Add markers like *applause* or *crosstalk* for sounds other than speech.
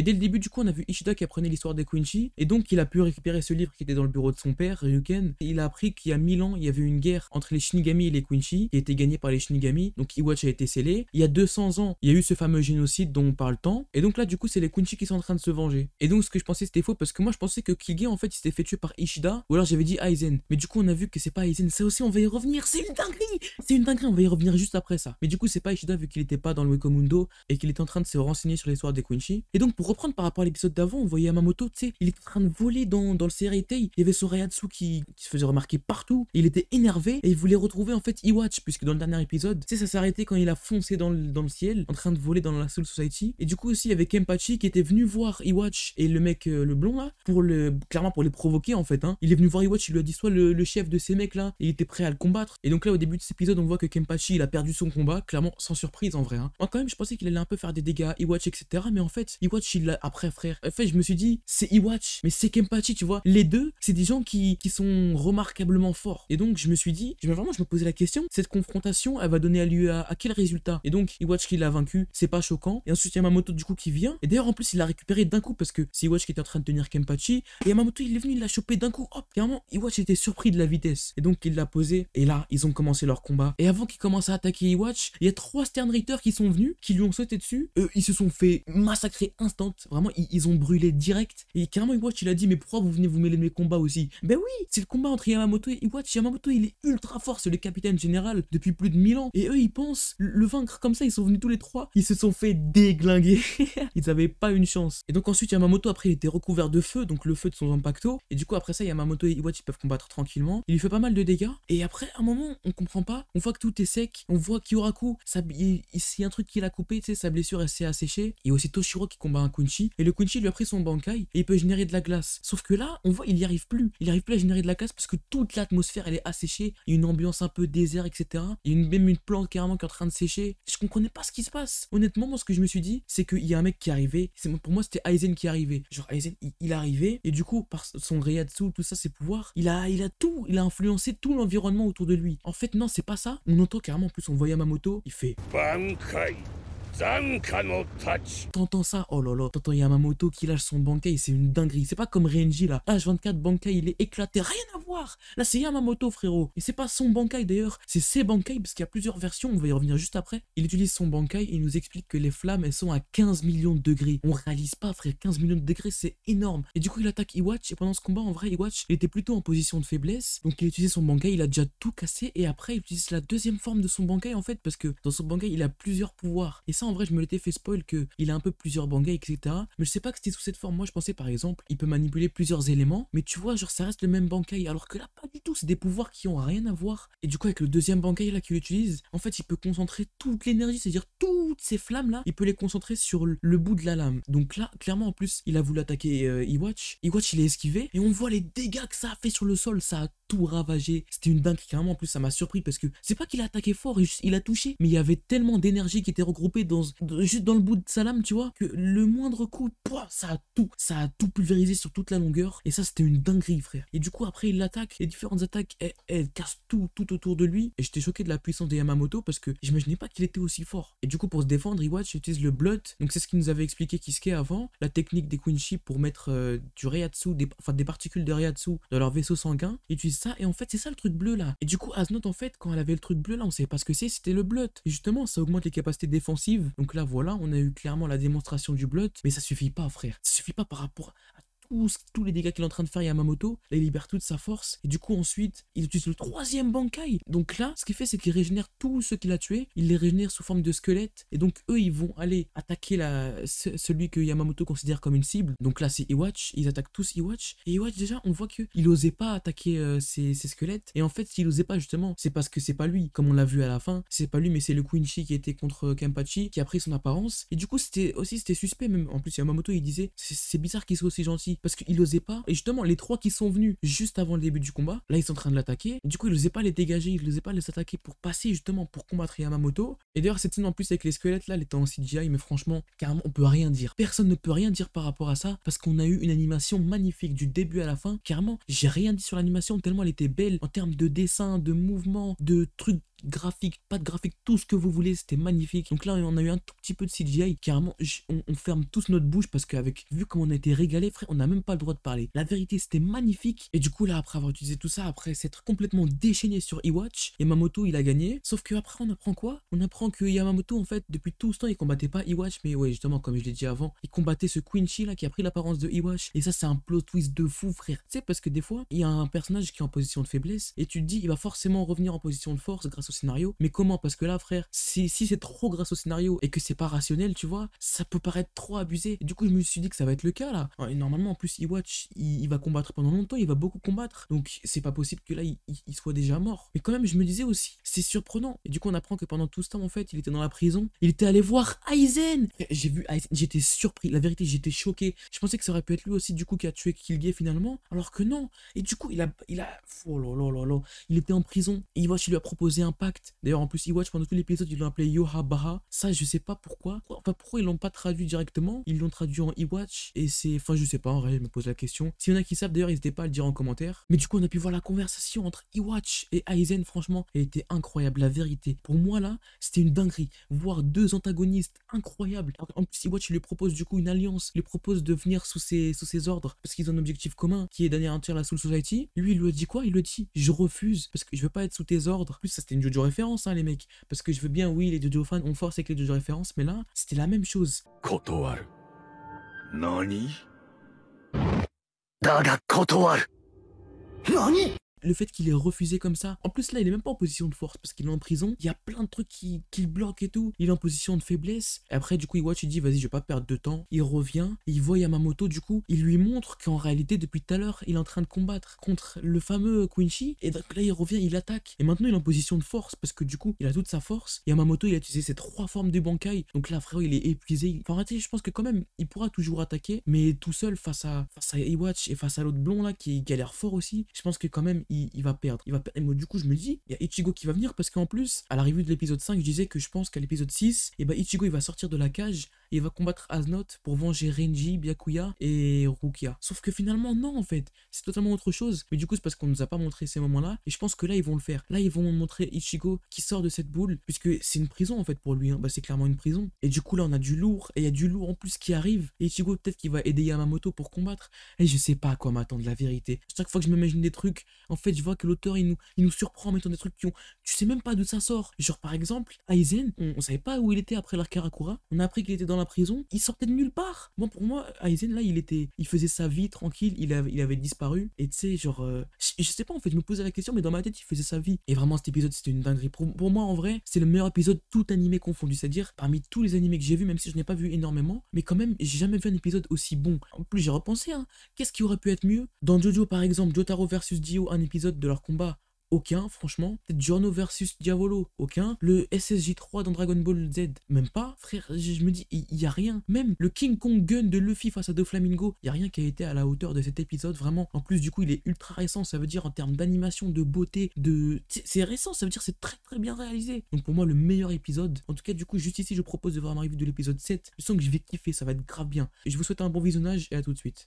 Et dès le début, du coup, on a vu Ishida qui apprenait l'histoire des Quincy, et donc il a pu récupérer ce livre qui était dans le bureau de son père, Ryuken, et il a appris qu'il y a 1000 ans, il y avait une guerre entre les Shinigami et les Quincy, qui été gagnée par les Shinigami, donc Iwatch a été scellé. Il y a 200 ans, il y a eu ce fameux génocide dont on parle tant, et donc là, du coup, c'est les Quincy qui sont en train de se venger. Et donc, ce que je pensais, c'était faux, parce que moi, je pensais que Kilge, en fait, il s'était fait tuer par Ishida, ou alors j'avais dit Aizen. Mais du coup, on a vu que c'est pas Aizen, ça aussi, on va y revenir, c'est une dinguerie C'est une dinguerie, on va y revenir juste après ça. Mais du coup, c'est pas Ishida, vu qu'il était pas dans le Wekomundo, et qu'il était en train de se renseigner sur l'histoire des Quincy. Et donc, pour reprendre par rapport à l'épisode d'avant, on voyait Yamamoto, tu sais, il était en train de voler dans, dans le Sereitei, il y avait son Rayatsu qui, qui se faisait remarquer partout, il était énervé, et il voulait retrouver, en fait, Iwatch, puisque dans le dernier épisode, tu sais, ça s'est arrêté quand il a foncé dans le, dans le ciel, en train de voler dans la Soul Society. Et du coup, aussi, il y avait Kempachi qui était venu voir Iwatch et le mec, euh, le blond là, pour le, clairement pour les provoquer, en fait, hein. Il est venu voir Iwatch, il lui a dit, soit le, le chef de ces mecs là, et il était prêt à le combattre. Et donc là, au début de cet épisode, on voit que Kempachi, il a perdu son combat, clairement, sans surprise, en vrai, hein. Moi, quand même, je pensais qu'il allait un peu faire des dégâts à Iwatch, etc. Mais en fait, Iwatch, après, frère. En fait, je me suis dit, c'est Iwatch, mais c'est Kempachi, tu vois. Les deux, c'est des gens qui, qui sont remarquablement forts. Et donc, je me suis dit, je me, vraiment, je me posais la question, cette confrontation, elle va donner à, à quel résultat? Et donc, Iwatch qui l'a vaincu, c'est pas choquant. Et ensuite, Yamamoto, du coup, qui vient. Et d'ailleurs, en plus, il l'a récupéré d'un coup parce que c'est Iwatch qui était en train de tenir Kempachi. Et Yamamoto, il est venu, il l'a chopé d'un coup. Hop, clairement, Iwatch était surpris de la vitesse. Et donc, il l'a posé. Et là, ils ont commencé leur combat. Et avant qu'il commence à attaquer Iwatch, il y a trois Stern Ritter qui sont venus, qui lui ont sauté dessus. Eux, ils se sont fait massacrer instant. Vraiment, ils, ils ont brûlé direct. Et carrément, Iwatch, il a dit, mais pourquoi vous venez vous mêler de mes combats aussi? Ben oui, c'est le combat entre Yamamoto et Iwatch. Yamamoto, il est ultra fort, c'est le capitaine général depuis plus de 1000 ans. Et eux, ils pensent le vaincre comme ça. Ils sont venus tous les trois. Ils se sont fait déglinguer. *laughs* ils avaient pas une chance. Et donc ensuite, Yamamoto, après, il était recouvert de feu, donc le feu de son impacto. Et du coup, après ça, Yamamoto et Iwatch, ils peuvent combattre tranquillement. Il lui fait pas mal de dégâts. Et après, à un moment, on comprend pas. On voit que tout est sec. On voit Kyoraku, ça, il, il- il y a un truc qu'il a coupé, tu sais, sa blessure, elle s'est asséchée. Il y a aussi Toshiro qui combat un Kunchi, et le Kunchi lui a pris son Bankai, et il peut générer de la glace. Sauf que là, on voit, il n'y arrive plus. Il n'arrive plus à générer de la glace parce que toute l'atmosphère, elle est asséchée, il y a une ambiance un peu désert, etc. Il y a une, même une plante carrément qui est en train de sécher. Je comprenais pas ce qui se passe. Honnêtement, moi, ce que je me suis dit, c'est qu'il y a un mec qui est arrivé, c'est, pour moi, c'était Aizen qui est arrivé. Genre, Aizen, il, arrivait, et du coup, par son Reiatsu, tout ça, ses pouvoirs, il a, il a tout, il a influencé tout l'environnement autour de lui. En fait, non, c'est pas ça. On entend carrément, en plus, on voit Yamamoto, il fait... Bankai T'entends ça? Oh là là, t'entends Yamamoto qui lâche son Bankai, c'est une dinguerie. C'est pas comme Renji là. H24 Bankai, il est éclaté, rien à voir. Là, c'est Yamamoto, frérot. Et c'est pas son Bankai d'ailleurs, c'est ses Bankai parce qu'il y a plusieurs versions, on va y revenir juste après. Il utilise son Bankai et il nous explique que les flammes, elles sont à 15 millions de degrés. On réalise pas, frère, 15 millions de degrés, c'est énorme. Et du coup, il attaque Iwatch et pendant ce combat, en vrai, Iwatch, il était plutôt en position de faiblesse. Donc, il utilise son Bankai, il a déjà tout cassé et après, il utilise la deuxième forme de son Bankai en fait parce que dans son Bankai, il a plusieurs pouvoirs. Et ça, en vrai, je me l'étais fait spoil que il a un peu plusieurs Bankai, etc. Mais je sais pas que c'était sous cette forme. Moi, je pensais par exemple, il peut manipuler plusieurs éléments, mais tu vois, genre, ça reste le même Bankai. Alors que là, pas du tout. C'est des pouvoirs qui ont rien à voir. Et du coup, avec le deuxième Bankai là qu'il utilise, en fait, il peut concentrer toute l'énergie, c'est-à-dire toutes ces flammes là, il peut les concentrer sur le- bout de la lame. Donc là, clairement, en plus, il a voulu attaquer euh, Iwatch. Iwatch, il est esquivé et on voit les dégâts que ça a fait sur le sol. Ça a ravagé. C'était une dingue. Carrément, en plus, ça m'a surpris parce que c'est pas qu'il a attaqué fort, il a touché, mais il y avait tellement d'énergie qui était regroupée dans, juste dans le bout de sa lame, tu vois, que le moindre coup, pouah, ça a tout, ça a tout pulvérisé sur toute la longueur. Et ça, c'était une dinguerie, frère. Et du coup, après, il l'attaque. Les différentes attaques, elles, elles cassent tout, tout autour de lui. Et j'étais choqué de la puissance de Yamamoto parce que j'imaginais pas qu'il était aussi fort. Et du coup, pour se défendre, Iwatch utilise le Blood. Donc, c'est ce qu'il nous avait expliqué Kisuke avant. La technique des Quincy pour mettre euh, du Reiatsu, des, enfin des particules de Reiatsu dans leur vaisseau sanguin. Il utilise Et en fait, c'est ça le truc bleu là. Et du coup, Asnot, en fait, quand elle avait le truc bleu là, on savait pas ce que c'est, c'était le Blood. Et justement, ça augmente les capacités défensives. Donc là, voilà, on a eu clairement la démonstration du Blood. Mais ça suffit pas, frère. Ça suffit pas par rapport tous, les dégâts qu'il est en train de faire Yamamoto, là il libère toute sa force, et du coup ensuite il utilise le troisième Bankai. Donc là, ce qu'il fait c'est qu'il régénère tous ceux qu'il a tués, il les régénère sous forme de squelette, et donc eux ils vont aller attaquer la, ce- celui que Yamamoto considère comme une cible. Donc là c'est Iwatch, ils attaquent tous Iwatch, et Iwatch déjà on voit qu'il osait pas attaquer euh, ces squelettes, et en fait s'il osait pas justement, c'est parce que c'est pas lui, comme on l'a vu à la fin, c'est pas lui mais c'est le Quincy qui était contre euh, Kenpachi qui a pris son apparence, et du coup c'était aussi c'était suspect même, en plus Yamamoto il disait c'est bizarre qu'il soit aussi gentil, parce qu'il osait pas, et justement les trois qui sont venus juste avant le début du combat, là ils sont en train de l'attaquer, du coup il osait pas les dégager, il osait pas les attaquer pour passer justement pour combattre Yamamoto, et d'ailleurs cette scène en plus avec les squelettes là, elle était en CGI, mais franchement, carrément on peut rien dire, personne ne peut rien dire par rapport à ça, parce qu'on a eu une animation magnifique du début à la fin, carrément j'ai rien dit sur l'animation tellement elle était belle en termes de dessin, de mouvement, de trucs graphique, pas de graphique, tout ce que vous voulez, c'était magnifique. Donc là, on a eu un tout petit peu de CGI, carrément, on, ferme tous notre bouche parce qu'avec, vu comme on a été régalé, frère, on n'a même pas le droit de parler. La vérité, c'était magnifique. Et du coup, là, après avoir utilisé tout ça, après s'être complètement déchaîné sur Iwatch, Yamamoto, il a gagné. Sauf que après, on apprend quoi? On apprend que Yamamoto, en fait, depuis tout ce temps, il combattait pas Iwatch, mais ouais, justement, comme je l'ai dit avant, il combattait ce Quincy là qui a pris l'apparence de Iwatch. Et ça, c'est un plot twist de fou, frère. Tu sais, parce que des fois, il y a un personnage qui est en position de faiblesse et tu te dis, il va forcément revenir en position de force grâce au scénario. Mais comment? Parce que là, frère, si, si c'est trop grâce au scénario et que c'est pas rationnel, tu vois, ça peut paraître trop abusé. du coup, je me suis dit que ça va être le cas là. Et normalement, en plus, Iwatch, il, va combattre pendant longtemps, il va beaucoup combattre. Donc, c'est pas possible que là, il, soit déjà mort. Mais quand même, je me disais aussi, c'est surprenant. Et du coup, on apprend que pendant tout ce temps, en fait, il était dans la prison. Il était allé voir Aizen. J'ai vu j'étais surpris. La vérité, j'étais choqué. Je pensais que ça aurait pu être lui aussi, du coup, qui a tué Kilgay finalement. Alors que non. Et du coup, il a. Il a. Oh là là là là. Il était en prison. Et Iwatch, il lui a proposé un pacte. D'ailleurs, en plus, Iwatch, pendant tout l'épisode, il l'a appelé Yohabaha. Ça, je sais pas pourquoi. Enfin, pourquoi ils l'ont pas traduit directement? Ils l'ont traduit en Iwatch. Et c'est. Enfin, je sais pas, en vrai, je me pose la question. S'il y en a qui savent, d'ailleurs, n'hésitez pas à le dire en commentaire. Mais du coup, on a pu voir la conversation entre Iwatch et Aizen. Franchement, elle était incroyable. La vérité. Pour moi, là, c'était une dinguerie. Voir deux antagonistes incroyables. En plus, Iwatch, il lui propose du coup une alliance. Il lui propose de venir sous ses, sous ses ordres parce qu'ils ont un objectif commun qui est d'anéantir la Soul Society. Lui, il lui a dit quoi? Il lui dit Je refuse parce que je veux pas être sous tes ordres. En plus, ça c'était une Jojo référence, hein, les mecs. Parce que je veux bien, oui, les Jojo fans, on force avec les Jojo références, mais là, c'était la même chose. Nani? Nani? Le fait qu'il ait refusé comme ça. En plus, là, il est même pas en position de force parce qu'il est en prison. Il y a plein de trucs qui, qui le bloquent et tout. Il est en position de faiblesse. Et après, du coup, Iwatch, il dit, vas-y, je vais pas perdre de temps. Il revient, il voit Yamamoto, du coup, il lui montre qu'en réalité, depuis tout à l'heure, il est en train de combattre contre le fameux Quincy. Et donc là, il revient, il attaque. Et maintenant, il est en position de force parce que du coup, il a toute sa force. Yamamoto, il a utilisé ses trois formes de Bankai. Donc là, frère, il est épuisé. Enfin, en je pense que quand même, il pourra toujours attaquer. Mais tout seul face à, face à Iwatch et face à l'autre blond là, qui, l'air fort aussi, je pense que quand même, il, va perdre. Il va perdre. Et moi, du coup, je me dis, il y a Ichigo qui va venir parce qu'en plus, à l'arrivée de l'épisode 5, je disais que je pense qu'à l'épisode 6, et bah, Ichigo il va sortir de la cage il va combattre Asnoth pour venger Renji, Byakuya et Rukia. Sauf que finalement, non, en fait, c'est totalement autre chose. Mais du coup, c'est parce qu'on nous a pas montré ces moments-là. Et je pense que là, ils vont le faire. Là, ils vont montrer Ichigo qui sort de cette boule, puisque c'est une prison en fait pour lui. Hein. Bah, c'est clairement une prison. Et du coup, là, on a du lourd. Et il y a du lourd en plus qui arrive. Et Ichigo, peut-être qu'il va aider Yamamoto pour combattre. Et je sais pas à quoi m'attendre, la vérité. Chaque fois que je m'imagine des trucs, en fait, je vois que l'auteur, il nous, il nous surprend en mettant des trucs qui ont. Tu sais même pas d'où ça sort. Genre, par exemple, Aizen, on, savait pas où il était après l'arc Karakura. On a appris qu'il était dans la prison. Il sortait de nulle part. Moi, pour moi, Aizen, là, il était. Il faisait sa vie tranquille. Il avait, disparu. Et tu sais, genre. Euh, je, sais pas, en fait, je me posais la question, mais dans ma tête, il faisait sa vie. Et vraiment, cet épisode, c'était une dinguerie. Pour, pour moi, en vrai, c'est le meilleur épisode tout animé confondu. C'est-à-dire, parmi tous les animés que j'ai vus, même si je n'ai pas vu énormément, mais quand même, j'ai jamais vu un épisode aussi bon. En plus, j'ai repensé, hein. Qu'est-ce qui aurait pu être mieux? Dans Jojo, par exemple, Jotaro versus Dio, un épisode de leur combat aucun, franchement. Peut-être Giorno versus Diavolo. Aucun. Le SSJ3 dans Dragon Ball Z. Même pas. Frère, je, me dis, il y, a rien. Même le King Kong Gun de Luffy face à Doflamingo. Il y a rien qui a été à la hauteur de cet épisode. Vraiment. En plus, du coup, il est ultra récent. Ça veut dire en termes d'animation, de beauté, de. C'est récent. Ça veut dire c'est très très bien réalisé. Donc pour moi, le meilleur épisode. En tout cas, du coup, juste ici, je propose de voir ma revue de l'épisode 7. Je sens que je vais kiffer. Ça va être grave bien. Je vous souhaite un bon visionnage et à tout de suite.